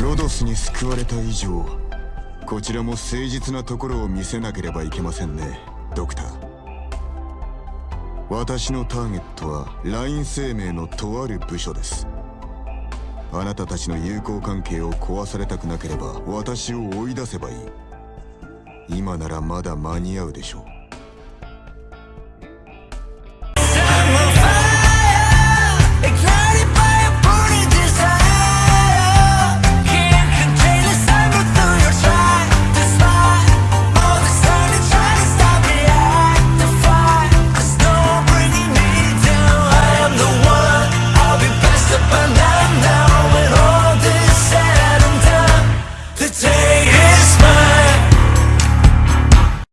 ロドスに救われた以上こちらも誠実なところを見せなければいけませんねドクター。私のターゲットはライン生命のとある部署です。あなたたちの友好関係を壊されたくなければ私を追い出せばいい。今ならまだ間に合うでしょう。